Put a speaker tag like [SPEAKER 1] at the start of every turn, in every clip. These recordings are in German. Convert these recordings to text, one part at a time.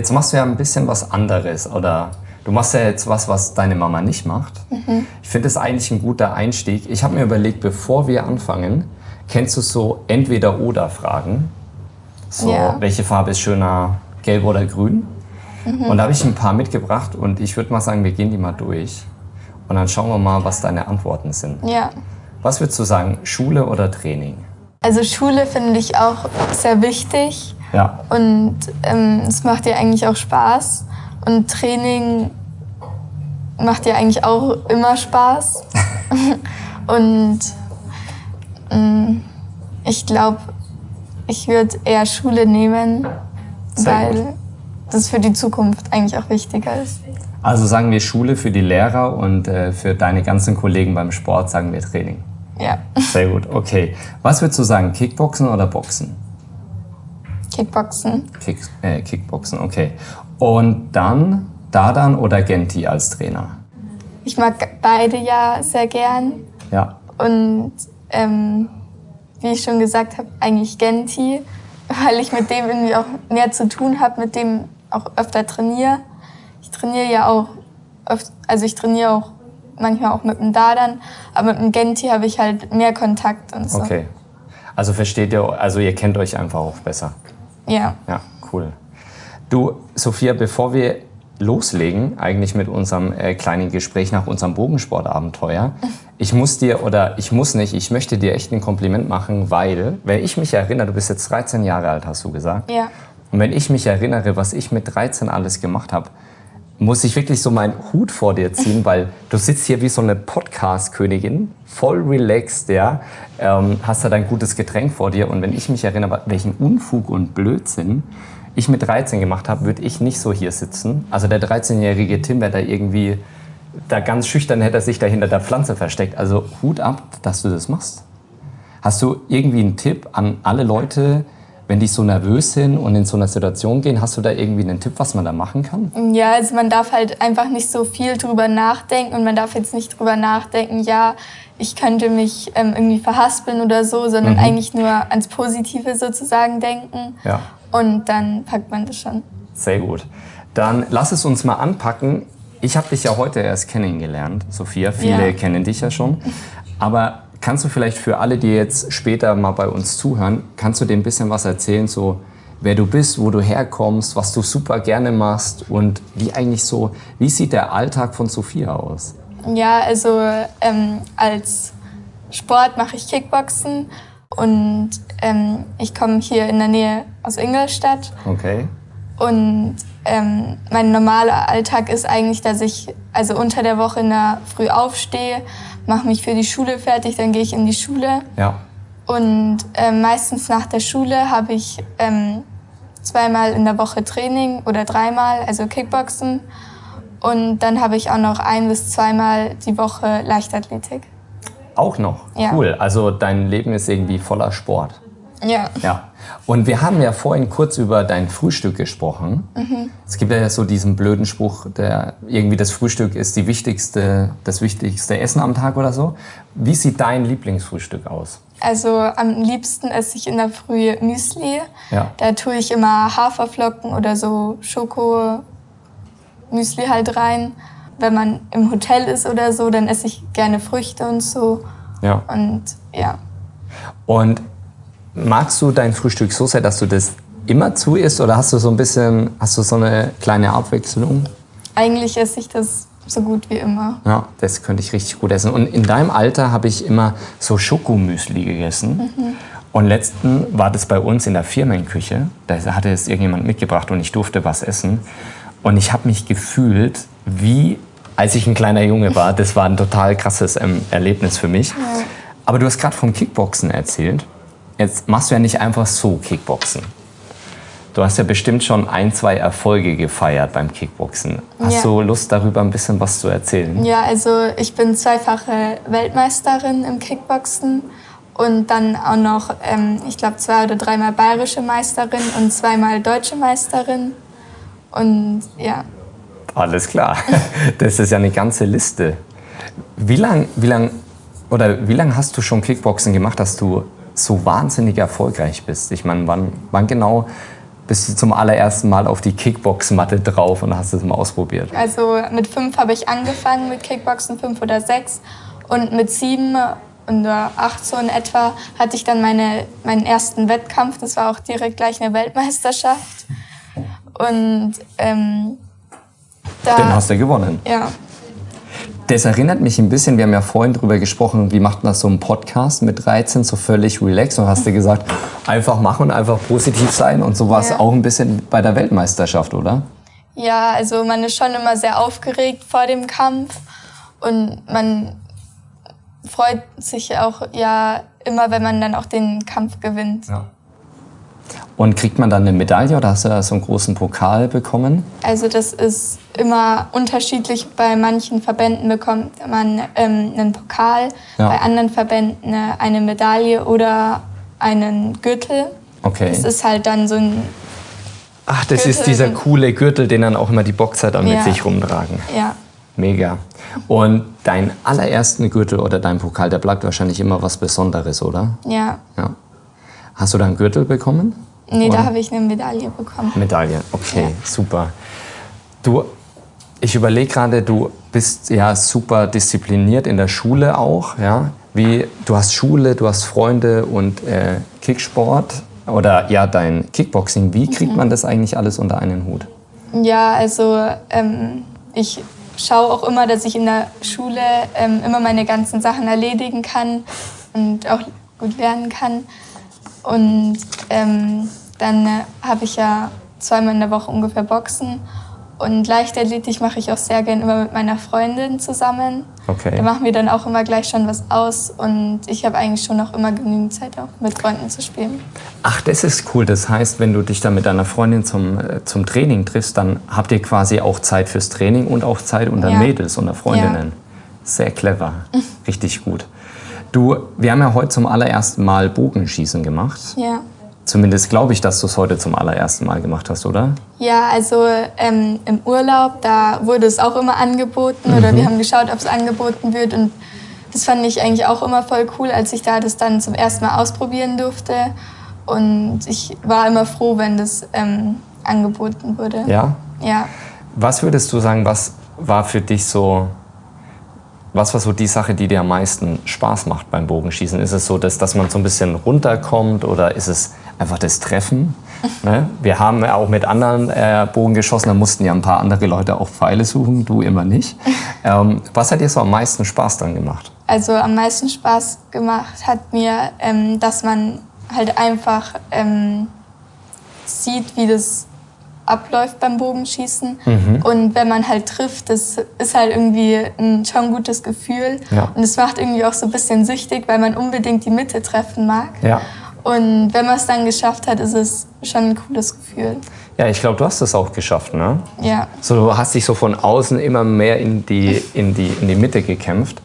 [SPEAKER 1] Jetzt machst du ja ein bisschen was anderes oder du machst ja jetzt was, was deine Mama nicht macht. Mhm. Ich finde das eigentlich ein guter Einstieg. Ich habe mir überlegt, bevor wir anfangen, kennst du so Entweder-Oder-Fragen? So, ja. welche Farbe ist schöner, gelb oder grün? Mhm. Und da habe ich ein paar mitgebracht und ich würde mal sagen, wir gehen die mal durch. Und dann schauen wir mal, was deine Antworten sind.
[SPEAKER 2] Ja.
[SPEAKER 1] Was würdest du sagen, Schule oder Training?
[SPEAKER 2] Also Schule finde ich auch sehr wichtig.
[SPEAKER 1] Ja.
[SPEAKER 2] Und ähm, es macht dir eigentlich auch Spaß. Und Training macht dir eigentlich auch immer Spaß. und ähm, ich glaube, ich würde eher Schule nehmen, Sehr weil gut. das für die Zukunft eigentlich auch wichtiger ist.
[SPEAKER 1] Also sagen wir Schule für die Lehrer und äh, für deine ganzen Kollegen beim Sport sagen wir Training.
[SPEAKER 2] Ja.
[SPEAKER 1] Sehr gut, okay. Was würdest du sagen, Kickboxen oder Boxen?
[SPEAKER 2] Kickboxen.
[SPEAKER 1] Kick, äh, Kickboxen, okay. Und dann Dadan oder Genti als Trainer?
[SPEAKER 2] Ich mag beide ja sehr gern.
[SPEAKER 1] Ja.
[SPEAKER 2] Und ähm, wie ich schon gesagt habe, eigentlich Genti, weil ich mit dem irgendwie auch mehr zu tun habe, mit dem auch öfter trainiere. Ich trainiere ja auch, öfter, also ich trainiere auch manchmal auch mit dem Dadan, aber mit dem Genti habe ich halt mehr Kontakt und so.
[SPEAKER 1] Okay. Also versteht ihr, also ihr kennt euch einfach auch besser.
[SPEAKER 2] Ja.
[SPEAKER 1] Ja, cool. Du, Sophia, bevor wir loslegen, eigentlich mit unserem äh, kleinen Gespräch nach unserem Bogensportabenteuer, ich muss dir, oder ich muss nicht, ich möchte dir echt ein Kompliment machen, weil, wenn ich mich erinnere, du bist jetzt 13 Jahre alt, hast du gesagt.
[SPEAKER 2] Ja.
[SPEAKER 1] Und wenn ich mich erinnere, was ich mit 13 alles gemacht habe, muss ich wirklich so meinen Hut vor dir ziehen, weil du sitzt hier wie so eine Podcast-Königin, voll relaxed, ja, ähm, hast da dein gutes Getränk vor dir und wenn ich mich erinnere, welchen Unfug und Blödsinn ich mit 13 gemacht habe, würde ich nicht so hier sitzen. Also der 13-jährige Tim wäre da irgendwie, da ganz schüchtern hätte er sich da hinter der Pflanze versteckt. Also Hut ab, dass du das machst. Hast du irgendwie einen Tipp an alle Leute, wenn die so nervös sind und in so einer Situation gehen, hast du da irgendwie einen Tipp, was man da machen kann?
[SPEAKER 2] Ja, also man darf halt einfach nicht so viel drüber nachdenken und man darf jetzt nicht drüber nachdenken, ja, ich könnte mich ähm, irgendwie verhaspeln oder so, sondern mhm. eigentlich nur ans Positive sozusagen denken.
[SPEAKER 1] Ja.
[SPEAKER 2] Und dann packt man das schon.
[SPEAKER 1] Sehr gut. Dann lass es uns mal anpacken. Ich habe dich ja heute erst kennengelernt, Sophia. Viele ja. kennen dich ja schon. Aber Kannst du vielleicht für alle, die jetzt später mal bei uns zuhören, kannst du dir ein bisschen was erzählen, so wer du bist, wo du herkommst, was du super gerne machst und wie eigentlich so, wie sieht der Alltag von Sophia aus?
[SPEAKER 2] Ja, also ähm, als Sport mache ich Kickboxen und ähm, ich komme hier in der Nähe aus Ingolstadt.
[SPEAKER 1] Okay.
[SPEAKER 2] Und ähm, mein normaler Alltag ist eigentlich, dass ich also unter der Woche in der Früh aufstehe, mache mich für die Schule fertig, dann gehe ich in die Schule.
[SPEAKER 1] Ja.
[SPEAKER 2] Und äh, meistens nach der Schule habe ich ähm, zweimal in der Woche Training oder dreimal, also Kickboxen. Und dann habe ich auch noch ein bis zweimal die Woche Leichtathletik.
[SPEAKER 1] Auch noch?
[SPEAKER 2] Ja.
[SPEAKER 1] Cool. Also dein Leben ist irgendwie voller Sport.
[SPEAKER 2] Ja.
[SPEAKER 1] Ja. Und wir haben ja vorhin kurz über dein Frühstück gesprochen. Mhm. Es gibt ja so diesen blöden Spruch, der irgendwie das Frühstück ist die wichtigste, das wichtigste Essen am Tag oder so. Wie sieht dein Lieblingsfrühstück aus?
[SPEAKER 2] Also am liebsten esse ich in der Früh Müsli.
[SPEAKER 1] Ja.
[SPEAKER 2] Da tue ich immer Haferflocken oder so Schoko Müsli halt rein. Wenn man im Hotel ist oder so, dann esse ich gerne Früchte und so.
[SPEAKER 1] Ja.
[SPEAKER 2] Und ja.
[SPEAKER 1] Und Magst du dein Frühstück so sehr, dass du das immer zu isst oder hast du so ein bisschen, hast du so eine kleine Abwechslung?
[SPEAKER 2] Eigentlich esse ich das so gut wie immer.
[SPEAKER 1] Ja, das könnte ich richtig gut essen. Und in deinem Alter habe ich immer so Schokomüsli gegessen. Mhm. Und letzten war das bei uns in der Firmenküche. Da hatte es irgendjemand mitgebracht und ich durfte was essen. Und ich habe mich gefühlt wie, als ich ein kleiner Junge war. Das war ein total krasses ähm, Erlebnis für mich. Ja. Aber du hast gerade vom Kickboxen erzählt. Jetzt machst du ja nicht einfach so Kickboxen. Du hast ja bestimmt schon ein, zwei Erfolge gefeiert beim Kickboxen. Hast ja. du Lust, darüber ein bisschen was zu erzählen?
[SPEAKER 2] Ja, also ich bin zweifache Weltmeisterin im Kickboxen und dann auch noch, ähm, ich glaube, zwei oder dreimal bayerische Meisterin und zweimal deutsche Meisterin. Und ja.
[SPEAKER 1] Alles klar. Das ist ja eine ganze Liste. Wie lange wie lang, lang hast du schon Kickboxen gemacht, dass du so wahnsinnig erfolgreich bist? Ich meine, wann, wann genau bist du zum allerersten Mal auf die Kickbox-Matte drauf und hast es mal ausprobiert?
[SPEAKER 2] Also mit fünf habe ich angefangen mit Kickboxen, fünf oder sechs. Und mit sieben oder acht so in etwa hatte ich dann meine, meinen ersten Wettkampf. Das war auch direkt gleich eine Weltmeisterschaft. Und ähm, da,
[SPEAKER 1] Den hast du gewonnen.
[SPEAKER 2] ja,
[SPEAKER 1] Das erinnert mich ein bisschen, wir haben ja vorhin darüber gesprochen, wie macht man so einen Podcast mit 13 so völlig relaxed und hast du gesagt, einfach machen, einfach positiv sein und so war es
[SPEAKER 2] Ja.
[SPEAKER 1] auch ein bisschen bei der Weltmeisterschaft, oder?
[SPEAKER 2] Ja, also man ist schon immer sehr aufgeregt vor dem Kampf und man freut sich auch ja immer, wenn man dann auch den Kampf gewinnt.
[SPEAKER 1] Und kriegt man dann eine Medaille oder hast du da so einen großen Pokal bekommen?
[SPEAKER 2] Also das ist immer unterschiedlich. Bei manchen Verbänden bekommt man ähm, einen Pokal,
[SPEAKER 1] Ja.
[SPEAKER 2] bei anderen Verbänden eine, eine Medaille oder einen Gürtel.
[SPEAKER 1] Okay.
[SPEAKER 2] Das ist halt dann so ein,
[SPEAKER 1] Ach, das
[SPEAKER 2] Gürtel
[SPEAKER 1] ist dieser coole Gürtel, den dann auch immer die Boxer dann mit
[SPEAKER 2] Ja.
[SPEAKER 1] sich rumtragen.
[SPEAKER 2] ja,
[SPEAKER 1] Mega. Und dein allerersten Gürtel oder dein Pokal, der bleibt wahrscheinlich immer was Besonderes, oder?
[SPEAKER 2] ja.
[SPEAKER 1] Ja. Hast du da einen Gürtel bekommen?
[SPEAKER 2] Nee,
[SPEAKER 1] Oder?
[SPEAKER 2] da habe ich eine Medaille bekommen.
[SPEAKER 1] Medaille, okay,
[SPEAKER 2] Ja.
[SPEAKER 1] super. Du, ich überlege gerade, du bist ja super diszipliniert in der Schule auch, ja? Wie, du hast Schule, du hast Freunde und äh, Kicksport oder ja, dein Kickboxing. Wie kriegt man das eigentlich alles unter einen Hut?
[SPEAKER 2] Ja, also ähm, ich schaue auch immer, dass ich in der Schule ähm, immer meine ganzen Sachen erledigen kann und auch gut lernen kann. Und ähm, dann äh, habe ich ja zweimal in der Woche ungefähr Boxen. Und Leichtathletik mache ich auch sehr gern immer mit meiner Freundin zusammen.
[SPEAKER 1] Okay.
[SPEAKER 2] Da machen wir dann auch immer gleich schon was aus. Und ich habe eigentlich schon noch immer genügend Zeit, auch mit Freunden zu spielen.
[SPEAKER 1] Ach, das ist cool. Das heißt, wenn du dich dann mit deiner Freundin zum, äh, zum Training triffst, dann habt ihr quasi auch Zeit fürs Training und auch Zeit unter
[SPEAKER 2] Ja.
[SPEAKER 1] Mädels, unter Freundinnen. Sehr clever. Richtig gut. Du, wir haben ja heute zum allerersten Mal Bogenschießen gemacht.
[SPEAKER 2] Ja.
[SPEAKER 1] Zumindest glaube ich, dass du es heute zum allerersten Mal gemacht hast, oder?
[SPEAKER 2] Ja, also ähm, im Urlaub, da wurde es auch immer angeboten oder wir haben geschaut, ob es angeboten wird und das fand ich eigentlich auch immer voll cool, als ich da das dann zum ersten Mal ausprobieren durfte und ich war immer froh, wenn das ähm, angeboten wurde.
[SPEAKER 1] Ja.
[SPEAKER 2] Ja.
[SPEAKER 1] Was würdest du sagen, was war für dich so, was war so die Sache, die dir am meisten Spaß macht beim Bogenschießen? Ist es so, dass, dass man so ein bisschen runterkommt oder ist es einfach das Treffen? ne? Wir haben auch mit anderen äh, Bogen geschossen, da mussten ja ein paar andere Leute auch Pfeile suchen, du immer nicht. Ähm, was hat dir so am meisten Spaß dran gemacht?
[SPEAKER 2] Also am meisten Spaß gemacht hat mir, ähm, dass man halt einfach ähm, sieht, wie das abläuft beim Bogenschießen.
[SPEAKER 1] Mhm.
[SPEAKER 2] Und wenn man halt trifft, das ist halt irgendwie ein schon ein gutes Gefühl.
[SPEAKER 1] Ja.
[SPEAKER 2] Und es macht irgendwie auch so ein bisschen süchtig, weil man unbedingt die Mitte treffen mag.
[SPEAKER 1] Ja.
[SPEAKER 2] Und wenn man es dann geschafft hat, ist es schon ein cooles Gefühl.
[SPEAKER 1] Ja, ich glaube, du hast es auch geschafft, ne?
[SPEAKER 2] Ja.
[SPEAKER 1] So, du hast dich so von außen immer mehr in die, in die, in die Mitte gekämpft.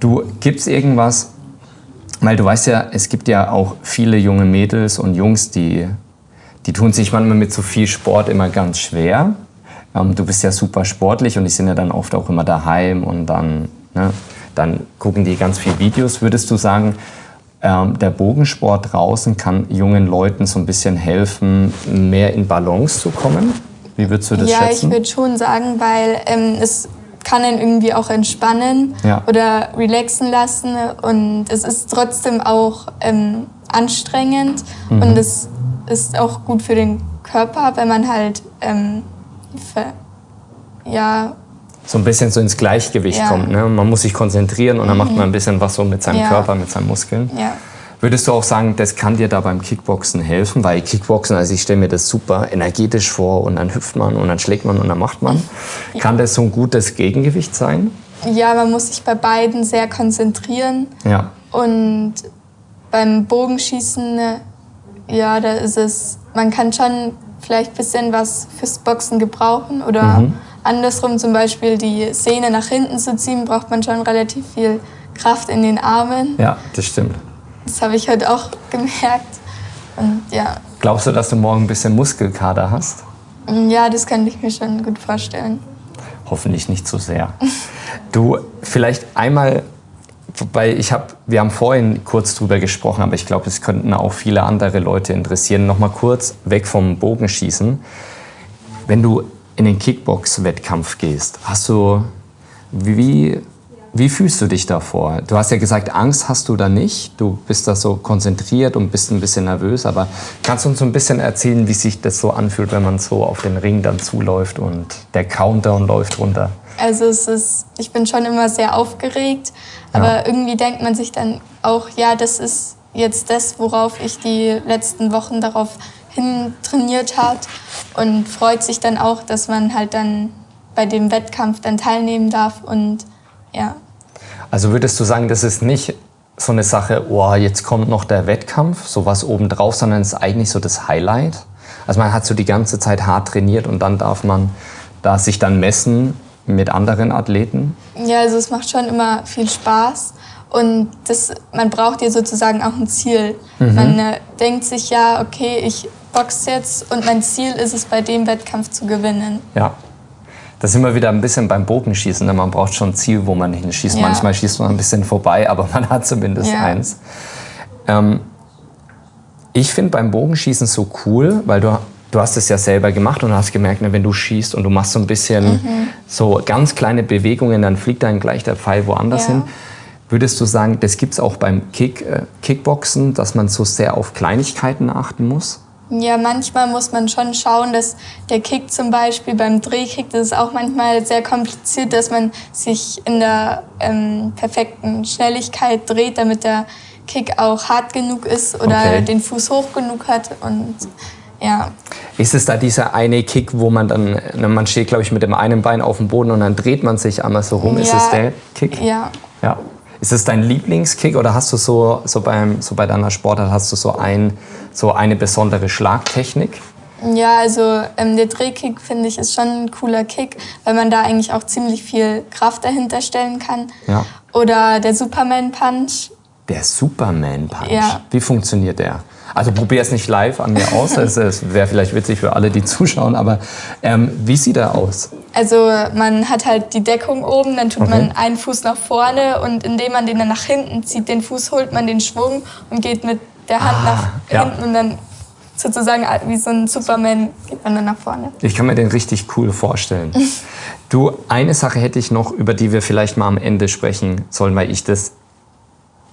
[SPEAKER 1] Du gibst irgendwas, weil du weißt ja, es gibt ja auch viele junge Mädels und Jungs, die, die tun sich manchmal mit so viel Sport immer ganz schwer. Ähm, du bist ja super sportlich und die sind ja dann oft auch immer daheim und dann, ne, dann gucken die ganz viele Videos. Würdest du sagen, ähm, der Bogensport draußen kann jungen Leuten so ein bisschen helfen, mehr in Balance zu kommen? Wie würdest du das
[SPEAKER 2] ja,
[SPEAKER 1] schätzen?
[SPEAKER 2] ich würde schon sagen, weil ähm, es kann einen irgendwie auch entspannen
[SPEAKER 1] Ja.
[SPEAKER 2] oder relaxen lassen und es ist trotzdem auch ähm, anstrengend
[SPEAKER 1] Mhm.
[SPEAKER 2] und es ist auch gut für den Körper, wenn man halt ähm, ja,
[SPEAKER 1] so ein bisschen so ins Gleichgewicht
[SPEAKER 2] Ja.
[SPEAKER 1] kommt. Ne? Man muss sich konzentrieren und dann macht man ein bisschen was so mit seinem
[SPEAKER 2] Ja.
[SPEAKER 1] Körper, mit seinen Muskeln.
[SPEAKER 2] ja.
[SPEAKER 1] Würdest du auch sagen, das kann dir da beim Kickboxen helfen? Weil Kickboxen, also ich stelle mir das super energetisch vor und dann hüpft man und dann schlägt man und dann macht man. Kann das so ein gutes Gegengewicht sein?
[SPEAKER 2] ja, man muss sich bei beiden sehr konzentrieren
[SPEAKER 1] Ja.
[SPEAKER 2] Und beim Bogenschießen, ja, da ist es, man kann schon vielleicht ein bisschen was fürs Boxen gebrauchen oder andersrum zum Beispiel die Sehne nach hinten zu ziehen, braucht man schon relativ viel Kraft in den Armen.
[SPEAKER 1] Ja, das stimmt.
[SPEAKER 2] Das habe ich heute auch gemerkt. Und ja,
[SPEAKER 1] Glaubst du, dass du morgen ein bisschen Muskelkater hast?
[SPEAKER 2] ja, das könnte ich mir schon gut vorstellen.
[SPEAKER 1] Hoffentlich nicht zu sehr. Du, vielleicht einmal, weil ich habe, wir haben vorhin kurz drüber gesprochen, aber ich glaube, es könnten auch viele andere Leute interessieren. Nochmal kurz weg vom Bogenschießen. Wenn du in den Kickbox-Wettkampf gehst, hast du, wie, wie fühlst du dich davor? Du hast ja gesagt, Angst hast du da nicht. Du bist da so konzentriert und bist ein bisschen nervös. Aber kannst du uns so ein bisschen erzählen, wie sich das so anfühlt, wenn man so auf den Ring dann zuläuft und der Countdown läuft runter?
[SPEAKER 2] Also es ist, ich bin schon immer sehr aufgeregt, aber ja. irgendwie denkt man sich dann auch, ja, das ist jetzt das, worauf ich die letzten Wochen darauf hin trainiert hat und freut sich dann auch, dass man halt dann bei dem Wettkampf dann teilnehmen darf und ja.
[SPEAKER 1] Also würdest du sagen, das ist nicht so eine Sache, oh, jetzt kommt noch der Wettkampf, sowas obendrauf, sondern es ist eigentlich so das Highlight? Also man hat so die ganze Zeit hart trainiert und dann darf man da sich dann messen mit anderen Athleten?
[SPEAKER 2] Ja, also es macht schon immer viel Spaß und das, man braucht ja sozusagen auch ein Ziel. Mhm. Man äh, denkt sich ja, okay, ich boxe jetzt und mein Ziel ist es, bei dem Wettkampf zu gewinnen.
[SPEAKER 1] Ja. Da sind wir wieder ein bisschen beim Bogenschießen. Ne? Man braucht schon ein Ziel, wo man hinschießt. Ja. Manchmal schießt man ein bisschen vorbei, aber man hat zumindest ja. eins. Ähm, ich finde beim Bogenschießen so cool, weil du, du hast es ja selber gemacht und hast gemerkt, ne, wenn du schießt und du machst so ein bisschen mhm. so ganz kleine Bewegungen, dann fliegt dann gleich der Pfeil woanders ja. hin. Würdest du sagen, das gibt es auch beim Kick, äh, Kickboxen, dass man so sehr auf Kleinigkeiten achten muss?
[SPEAKER 2] Ja, manchmal muss man schon schauen, dass der Kick zum Beispiel beim Drehkick, das ist auch manchmal sehr kompliziert, dass man sich in der ähm, perfekten Schnelligkeit dreht, damit der Kick auch hart genug ist oder okay. den Fuß hoch genug hat und ja.
[SPEAKER 1] Ist es da dieser eine Kick, wo man dann, man steht glaube ich mit dem einen Bein auf dem Boden und dann dreht man sich einmal so rum, ja, ist es der Kick? Ja. Ist es dein Lieblingskick oder hast du so, so, beim, so bei deiner Sportart hast du so, ein, so eine besondere Schlagtechnik?
[SPEAKER 2] Ja, also ähm, der Drehkick finde ich ist schon ein cooler Kick, weil man da eigentlich auch ziemlich viel Kraft dahinter stellen kann. Ja. Oder der Superman Punch.
[SPEAKER 1] Der Superman Punch. Ja. Wie funktioniert der? Also probier es nicht live an mir aus. Es wäre vielleicht witzig für alle, die zuschauen. Aber ähm, wie sieht er aus?
[SPEAKER 2] Also man hat halt die Deckung oben, dann tut okay. man einen Fuß nach vorne und indem man den dann nach hinten zieht, den Fuß holt man den Schwung und geht mit der Hand ah, nach ja. hinten und dann sozusagen wie so ein Superman geht man dann nach vorne.
[SPEAKER 1] Ich kann mir den richtig cool vorstellen. du, eine Sache hätte ich noch, über die wir vielleicht mal am Ende sprechen sollen, weil ich das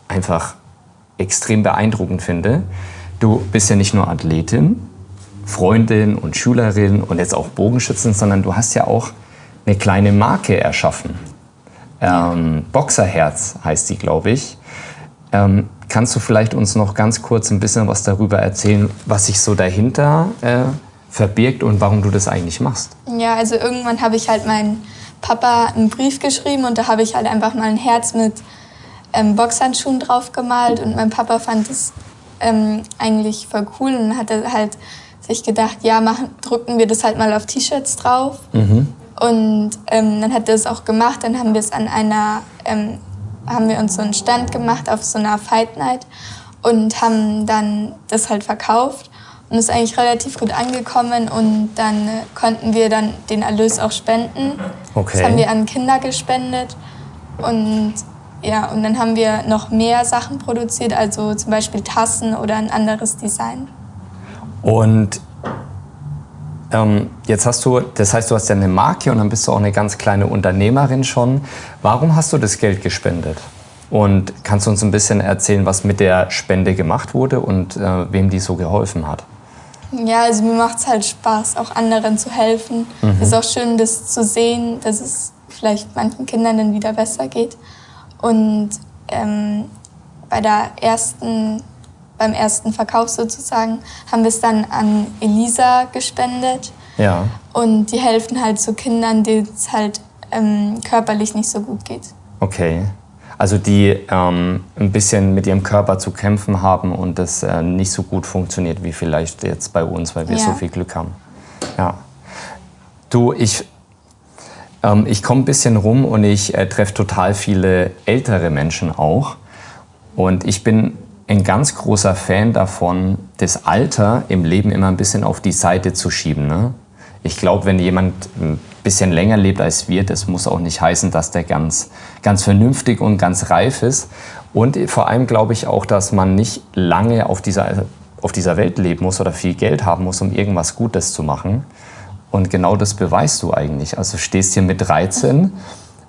[SPEAKER 1] einfach extrem beeindruckend finde. Du bist ja nicht nur Athletin, Freundin und Schülerin und jetzt auch Bogenschützin, sondern du hast ja auch eine kleine Marke erschaffen. Ähm, Boxerherz heißt sie, glaube ich. Ähm, kannst du vielleicht uns noch ganz kurz ein bisschen was darüber erzählen, was sich so dahinter äh, verbirgt und warum du das eigentlich machst?
[SPEAKER 2] Ja, also irgendwann habe ich halt meinen Papa einen Brief geschrieben und da habe ich halt einfach mal ein Herz mit ähm, Boxhandschuhen drauf gemalt und mein Papa fand es ähm, eigentlich voll cool und hat halt sich gedacht, ja, machen, drücken wir das halt mal auf T-Shirts drauf. Mhm. Und ähm, dann hat er es auch gemacht. Dann haben wir es an einer, ähm, haben wir uns so einen Stand gemacht auf so einer Fight Night und haben dann das halt verkauft und ist eigentlich relativ gut angekommen und dann äh, konnten wir dann den Erlös auch spenden. Okay. Das haben wir an Kinder gespendet und ja, und dann haben wir noch mehr Sachen produziert, also zum Beispiel Tassen oder ein anderes Design.
[SPEAKER 1] Und ähm, jetzt hast du, das heißt, du hast ja eine Marke und dann bist du auch eine ganz kleine Unternehmerin schon. Warum hast du das Geld gespendet? Und kannst du uns ein bisschen erzählen, was mit der Spende gemacht wurde und äh, wem die so geholfen hat?
[SPEAKER 2] Ja, also mir macht es halt Spaß, auch anderen zu helfen. Mhm. Es ist auch schön, das zu sehen, dass es vielleicht manchen Kindern dann wieder besser geht. Und ähm, bei der ersten, beim ersten Verkauf sozusagen haben wir es dann an Elisa gespendet. Ja. Und die helfen halt zu Kindern, denen es halt ähm, körperlich nicht so gut geht.
[SPEAKER 1] Okay. Also die ähm, ein bisschen mit ihrem Körper zu kämpfen haben und das äh, nicht so gut funktioniert wie vielleicht jetzt bei uns, weil wir ja. so viel Glück haben. Ja. Du, ich ähm, ich komme ein bisschen rum und ich äh, treffe total viele ältere Menschen auch. Und ich bin ein ganz großer Fan davon, das Alter im Leben immer ein bisschen auf die Seite zu schieben. Ne? Ich glaube, wenn jemand ähm, bisschen länger lebt als wir, das muss auch nicht heißen, dass der ganz, ganz vernünftig und ganz reif ist. Und vor allem glaube ich auch, dass man nicht lange auf dieser, auf dieser Welt leben muss oder viel Geld haben muss, um irgendwas Gutes zu machen. Und genau das beweist du eigentlich. Also stehst hier mit 13,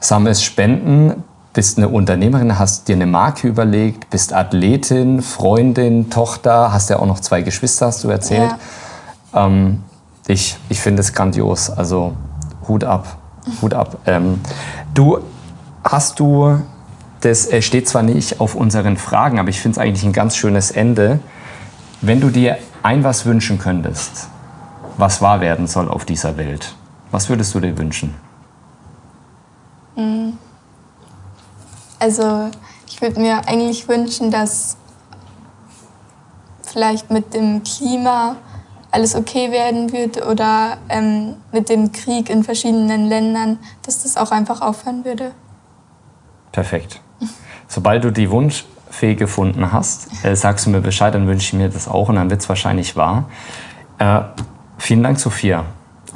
[SPEAKER 1] sammelst Spenden, bist eine Unternehmerin, hast dir eine Marke überlegt, bist Athletin, Freundin, Tochter, hast ja auch noch zwei Geschwister, hast du erzählt. Ja. Ähm, ich ich finde es grandios. Also Hut ab, Hut ab. Ähm, du hast du, das steht zwar nicht auf unseren Fragen, aber ich finde es eigentlich ein ganz schönes Ende. Wenn du dir ein was wünschen könntest, was wahr werden soll auf dieser Welt, was würdest du dir wünschen?
[SPEAKER 2] Mhm. Also ich würde mir eigentlich wünschen, dass vielleicht mit dem Klima alles okay werden wird oder ähm, mit dem Krieg in verschiedenen Ländern, dass das auch einfach aufhören würde.
[SPEAKER 1] Perfekt. Sobald du die Wunschfee gefunden hast, äh, sagst du mir Bescheid, dann wünsche ich mir das auch und dann wird es wahrscheinlich wahr. Äh, vielen Dank, Sophia.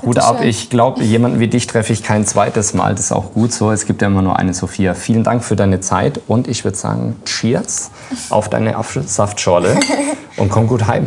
[SPEAKER 1] Hut ab. Ich glaube, jemanden wie dich treffe ich kein zweites Mal. Das ist auch gut so. Es gibt ja immer nur eine Sophia. Vielen Dank für deine Zeit und ich würde sagen, Cheers auf deine Saftschorle und komm gut heim.